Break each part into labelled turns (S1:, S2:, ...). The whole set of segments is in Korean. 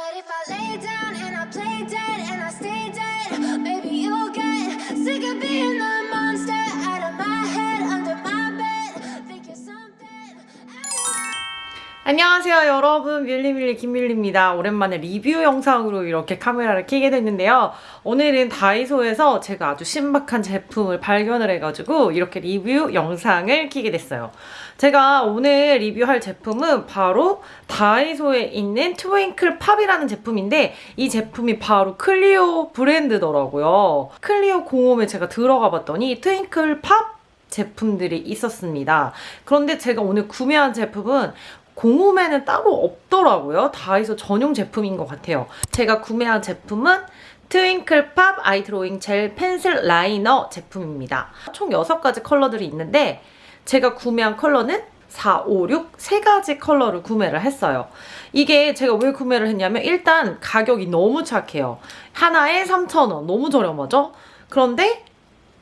S1: What if I lay down and I play dead and I stay dead?
S2: 안녕하세요 여러분. 밀리밀리 김밀리입니다. 오랜만에 리뷰 영상으로 이렇게 카메라를 켜게 됐는데요. 오늘은 다이소에서 제가 아주 신박한 제품을 발견을 해가지고 이렇게 리뷰 영상을 켜게 됐어요. 제가 오늘 리뷰할 제품은 바로 다이소에 있는 트윙클 팝이라는 제품인데 이 제품이 바로 클리오 브랜드더라고요. 클리오 공홈에 제가 들어가 봤더니 트윙클 팝 제품들이 있었습니다. 그런데 제가 오늘 구매한 제품은 공홈에는 따로 없더라고요. 다이소 전용 제품인 것 같아요. 제가 구매한 제품은 트윙클팝 eye drawing gel pencil liner 제품입니다. 총 6가지 컬러들이 있는데 제가 구매한 컬러는 4, 5, 6, 3가지 컬러를 구매를 했어요. 이게 제가 왜 구매를 했냐면 일단 가격이 너무 착해요. 하나에 3,000원. 너무 저렴하죠? 그런데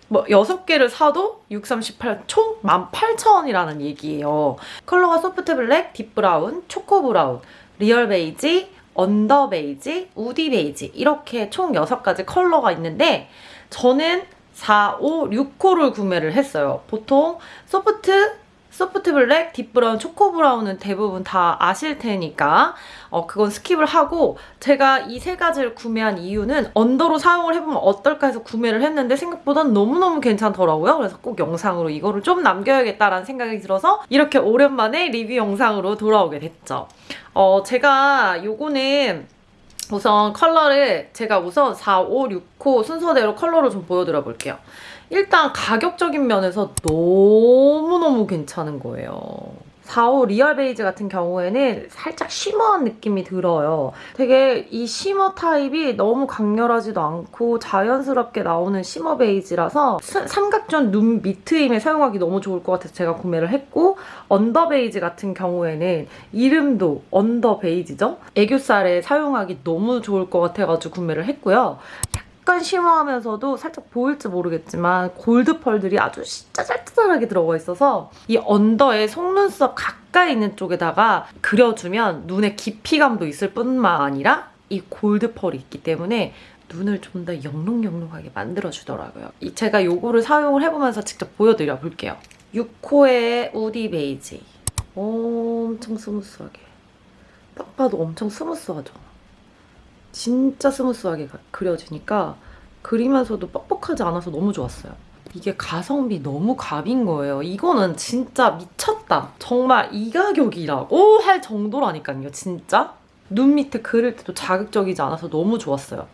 S2: 뭐 6개를 사도 6, 3, 18, 총 18,000원이라는 얘기예요. 컬러가 soft black, deep brown, choco brown, real beige, under beige, woody beige 이렇게 총 6가지 컬러가 있는데 저는 4, 5, 6호를 구매를 했어요. 보통 soft, soft black, deep brown, choco brown은 대부분 다 아실 테니까 어, 그건 skip을 하고 제가 이 세 가지를 구매한 이유는 under로 사용을 해보면 어떨까 해서 구매를 했는데 생각보다 너무너무 괜찮더라고요. 그래서 꼭 영상으로 이거를 좀 남겨야겠다라는 생각이 들어서 이렇게 오랜만에 리뷰 영상으로 돌아오게 됐죠. 어, 제가 요거는 우선 컬러를 제가 우선 4, 5, 6호 순서대로 컬러를 좀 보여드려 볼게요. 일단 가격적인 면에서 너무너무 괜찮은 거예요. 4호 real beige 같은 경우에는 살짝 shimmer한 느낌이 들어요. 되게 이 shimmer 타입이 너무 강렬하지도 않고 자연스럽게 나오는 shimmer beige라서 스- 삼각존 눈 밑트임에 사용하기 너무 좋을 것 같아서 제가 구매를 했고 under beige 같은 경우에는 이름도 under beige죠? 애교살에 사용하기 너무 좋을 것 같아가지고 구매를 했고요. 약간 shimmer하면서도 살짝 보일지 모르겠지만 gold pearl들이 아주 진짜 짤짤하게 들어가 있어서 이 under에 속눈썹 가까이 있는 쪽에다가 그려주면 눈에 깊이감도 있을 뿐만 아니라 이 gold pearl이 있기 때문에 눈을 좀 더 영롱영롱하게 만들어주더라고요. 이 제가 요거를 사용을 해보면서 직접 보여드려 볼게요. 6호의 woody beige. 엄청 smooth하게. 딱 봐도 엄청 smooth하죠. 진짜 smooth하게 가- 그려지니까 그리면서도 뻑뻑하지 않아서 너무 좋았어요. 이게 가성비 너무 갑인 거예요. 이거는 진짜 미쳤다. 정말 이 가격이라고 할 정도라니까요, 진짜. 눈 밑에 그릴 때도 자극적이지 않아서 너무 좋았어요.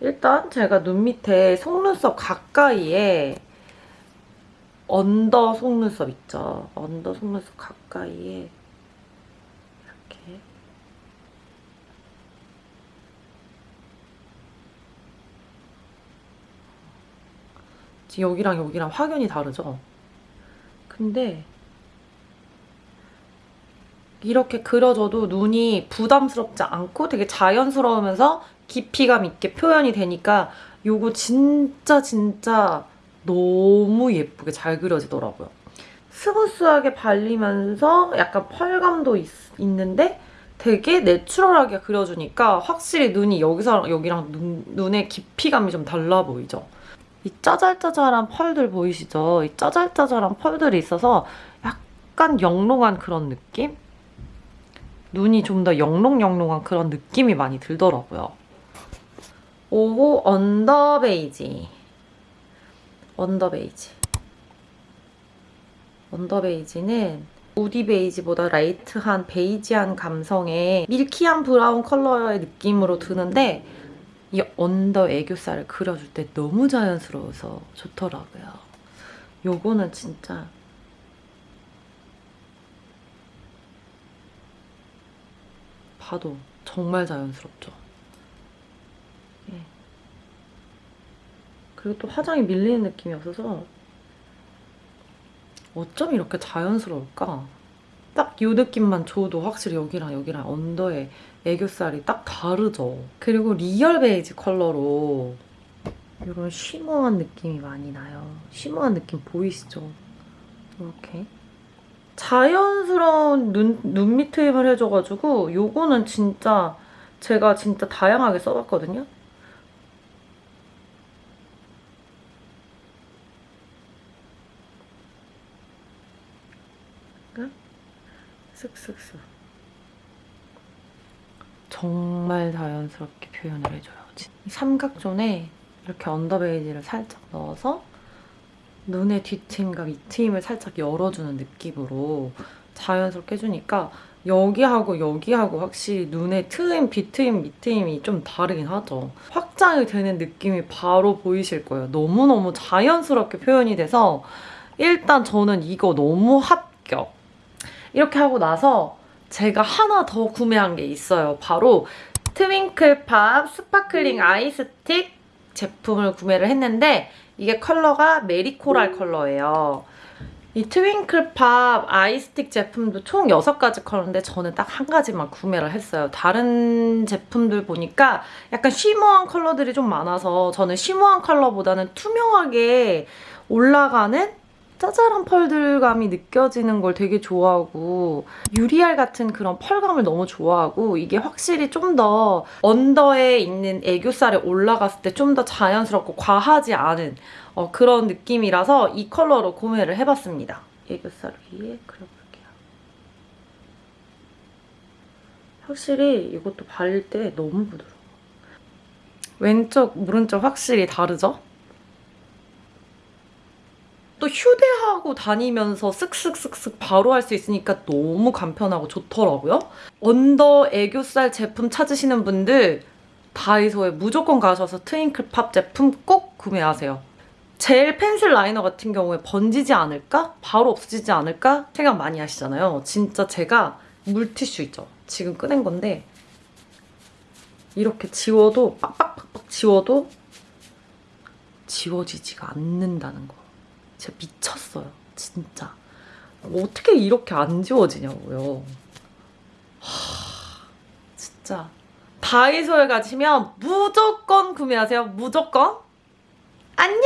S2: 일단 제가 눈 밑에 속눈썹 가까이에 언더 속눈썹 있죠. 언더 속눈썹 가까이에 이렇게 지금 여기랑 여기랑 확연히 다르죠? 근데 이렇게 그려져도 눈이 부담스럽지 않고 되게 자연스러우면서 깊이감 있게 표현이 되니까 요거 진짜 진짜 너무 예쁘게 잘 그려지더라고요. smooth하게 발리면서 약간 pearl감도 있, 있는데 되게 natural하게 그려주니까 확실히 눈이 여기서 여기랑 눈, 눈의 깊이감이 좀 달라 보이죠? 이 짜잘짜잘한 pearl들 보이시죠? 이 짜잘짜잘한 pearl들이 있어서 약간 영롱한 그런 느낌? 눈이 좀 더 영롱영롱한 그런 느낌이 많이 들더라고요. 5호 under beige. under beige. under beige는 woody beige보다 light한 베이지한 감성의 milky한 brown 컬러의 느낌으로 드는데 이 under 애교살을 그려줄 때 너무 자연스러워서 좋더라고요. 요거는 진짜 봐도 정말 자연스럽죠. 예. 그리고 또 화장이 밀리는 느낌이 없어서 어쩜 이렇게 자연스러울까? 딱 이 느낌만 줘도 확실히 여기랑 여기랑 under의 애교살이 딱 다르죠. 그리고 리얼 베이지 컬러로 이런 shimmer한 느낌이 많이 나요. shimmer한 느낌 보이시죠? 이렇게. 자연스러운 눈, 눈 밑트임을 해줘가지고 요거는 진짜 제가 진짜 다양하게 써봤거든요. 쓱쓱쓱. 정말 자연스럽게 표현을 해줘요. 이 삼각존에 이렇게 언더베이지를 살짝 넣어서 눈의 뒤트임과 밑트임을 살짝 열어주는 느낌으로 자연스럽게 해주니까 여기하고 여기하고 확실히 눈의 트임, 뒤트임, 밑트임이 좀 다르긴 하죠. 확장이 되는 느낌이 바로 보이실 거예요. 너무너무 자연스럽게 표현이 돼서 일단 저는 이거 너무 합격. 이렇게 하고 나서 제가 하나 더 구매한 게 있어요. 바로 트윙클팝 스파클링 아이스틱 제품을 구매를 했는데 이게 컬러가 메리코랄 컬러예요. 이 트윙클팝 아이스틱 제품도 총 6가지 컬러인데 저는 딱 한 가지만 구매를 했어요. 다른 제품들 보니까 약간 shimmer한 컬러들이 좀 많아서 저는 shimmer한 컬러보다는 투명하게 올라가는 짜잘한 펄들감이 느껴지는 걸 되게 좋아하고 유리알 같은 그런 펄감을 너무 좋아하고 이게 확실히 좀 더 under에 있는 애교살에 올라갔을 때 좀 더 자연스럽고 과하지 않은 어, 그런 느낌이라서 이 컬러로 구매를 해봤습니다. 애교살 위에 그려볼게요. 확실히 이것도 바를 때 너무 부드러워. 왼쪽, 오른쪽 확실히 다르죠? 또 휴대하고 다니면서 쓱쓱쓱쓱 바로 할 수 있으니까 너무 간편하고 좋더라고요. 언더 애교살 제품 찾으시는 분들 다이소에 무조건 가셔서 트윙클팝 제품 꼭 구매하세요. 젤 펜슬 라이너 같은 경우에 번지지 않을까? 바로 없어지지 않을까? 생각 많이 하시잖아요. 진짜 제가 물티슈 있죠? 지금 꺼낸 건데 이렇게 지워도 빡빡빡빡 지워도 지워지지가 않는다는 거. 진짜 미쳤어요. 진짜. 어떻게 이렇게 안 지워지냐고요. 하, 진짜. 다이소에 가시면 무조건 구매하세요. 무조건. 안녕!